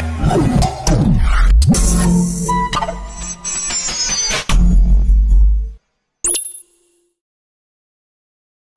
Oh.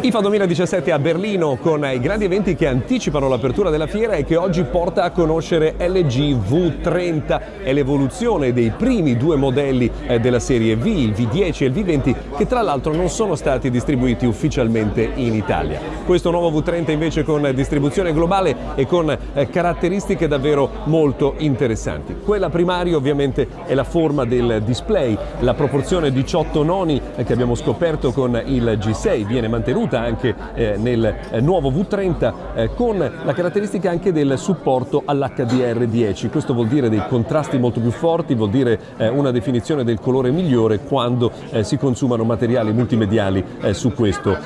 IFA 2017 a Berlino con i grandi eventi che anticipano l'apertura della fiera e che oggi porta a conoscere LG V30 e l'evoluzione dei primi due modelli eh, della serie V, il V10 e il V20, che tra l'altro non sono stati distribuiti ufficialmente in Italia. Questo nuovo V30 invece con distribuzione globale e con eh, caratteristiche davvero molto interessanti. Quella primaria ovviamente è la forma del display, la proporzione 18 noni eh, che abbiamo scoperto con il G6 viene mantenuta anche eh, nel eh, nuovo V30 eh, con la caratteristica anche del supporto all'HDR10. Questo vuol dire dei contrasti molto più forti, vuol dire eh, una definizione del colore migliore quando eh, si consumano materiali multimediali eh, su questo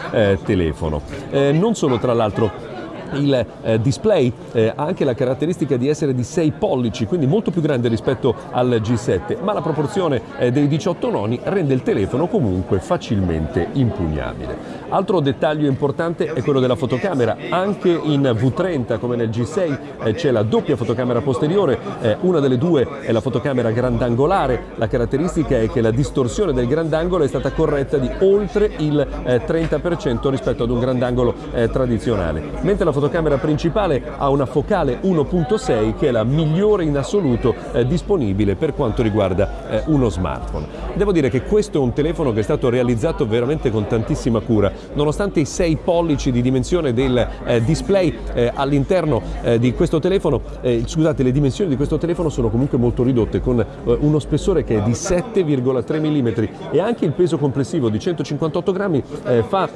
telefono. non solo tra l'altro il eh, display eh, ha anche la caratteristica di essere di 6 pollici, quindi molto più grande rispetto al G7, ma la proporzione eh, dei 18 noni rende il telefono comunque facilmente impugnabile. Altro dettaglio importante è quello della fotocamera, anche in V30 come nel G6 eh, c'è la doppia fotocamera posteriore, eh, una delle due è la fotocamera grandangolare, la caratteristica è che la distorsione del grandangolo è stata corretta di oltre il 30% eh, rispetto ad un grandangolo tradizionale, mentre la fotocamera principale ha una focale 1.6 che è la migliore in assoluto eh, disponibile per quanto riguarda eh, uno smartphone. Devo dire che questo è un telefono che è stato realizzato veramente con tantissima cura, nonostante i 6 pollici di dimensione del eh, display eh, all'interno eh, di questo telefono, eh, scusate le dimensioni di questo telefono sono comunque molto ridotte con uno spessore che è di 7,3 mm e anche il peso complessivo di 158 grammi fa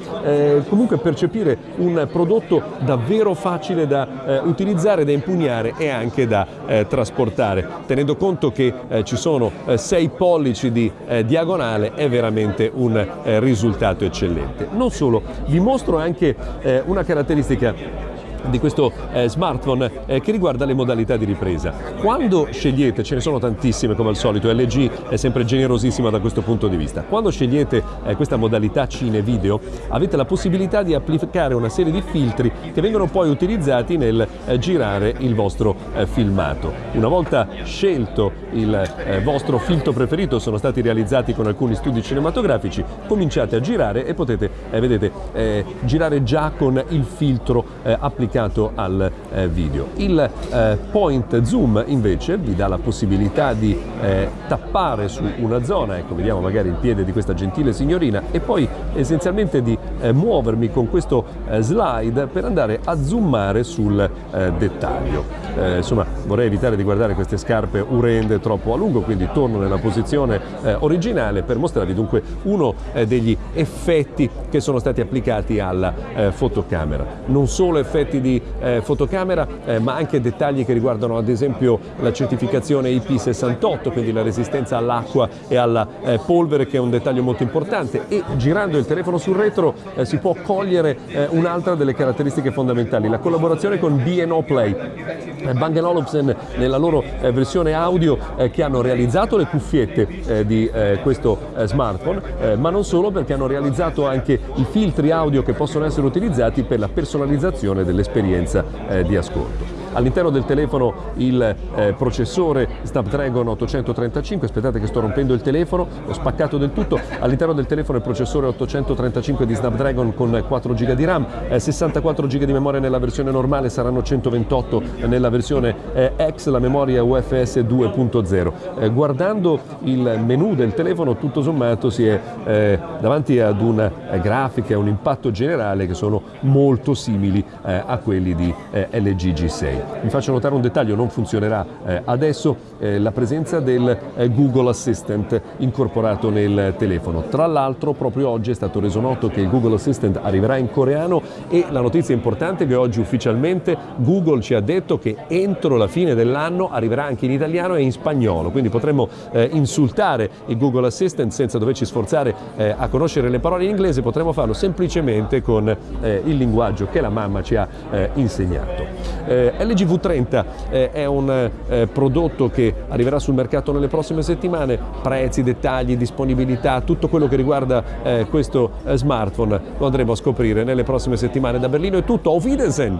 comunque percepire un prodotto davvero davvero facile da eh, utilizzare, da impugnare e anche da eh, trasportare. Tenendo conto che eh, ci sono 6 eh, pollici di eh, diagonale è veramente un eh, risultato eccellente. Non solo, vi mostro anche una caratteristica di questo eh, smartphone eh, che riguarda le modalità di ripresa. Quando scegliete, ce ne sono tantissime come al solito, LG è sempre generosissima da questo punto di vista, quando scegliete eh, questa modalità cine video avete la possibilità di applicare una serie di filtri che vengono poi utilizzati nel eh, girare il vostro eh, filmato. Una volta scelto il eh, vostro filtro preferito, sono stati realizzati con alcuni studi cinematografici, cominciate a girare e potete, vedete, girare già con il filtro applicato applicato al eh, video. Il eh, point zoom invece vi dà la possibilità di eh, tappare su una zona, ecco vediamo magari il piede di questa gentile signorina e poi essenzialmente di eh, muovermi con questo eh, slide per andare a zoomare sul eh, dettaglio. insomma vorrei evitare di guardare queste scarpe urende troppo a lungo quindi torno nella posizione originale per mostrarvi dunque uno degli effetti che sono stati applicati alla fotocamera. Non solo effetti di eh, fotocamera, eh, ma anche dettagli che riguardano ad esempio la certificazione IP68, quindi la resistenza all'acqua e alla eh, polvere, che è un dettaglio molto importante. E girando il telefono sul retro eh, si può cogliere eh, un'altra delle caratteristiche fondamentali, la collaborazione con B&O Play. Eh, Bang Olufsen nella loro versione audio che hanno realizzato le cuffiette di questo smartphone, ma non solo perché hanno realizzato anche i filtri audio che possono essere utilizzati per la personalizzazione delle esperienza eh, di ascolto. All'interno del telefono il eh, processore Snapdragon 835, aspettate che sto rompendo il telefono, ho spaccato del tutto, all'interno del telefono il processore 835 di Snapdragon con 4 GB di RAM, eh, 64 GB di memoria nella versione normale, saranno 128 nella versione eh, X, la memoria UFS 2.0. Eh, guardando il menu del telefono tutto sommato si è eh, davanti ad una eh, grafica un impatto generale che sono molto simili a quelli di LG G6. Vi faccio notare un dettaglio, non funzionerà eh, adesso eh, la presenza del eh, Google Assistant incorporato nel telefono. Tra l'altro proprio oggi è stato reso noto che il Google Assistant arriverà in coreano e la notizia importante è che oggi ufficialmente Google ci ha detto che entro la fine dell'anno arriverà anche in italiano e in spagnolo, quindi potremmo eh, insultare il Google Assistant senza doverci sforzare eh, a conoscere le parole in inglese, potremmo farlo semplicemente con eh, il linguaggio che la mamma ci ha insegnato. LG V30 eh, è un eh, prodotto che arriverà sul mercato nelle prossime settimane, prezzi, dettagli, disponibilità, tutto quello che riguarda eh, questo eh, smartphone lo andremo a scoprire nelle prossime settimane. Da Berlino è tutto, auf Wiedersehen!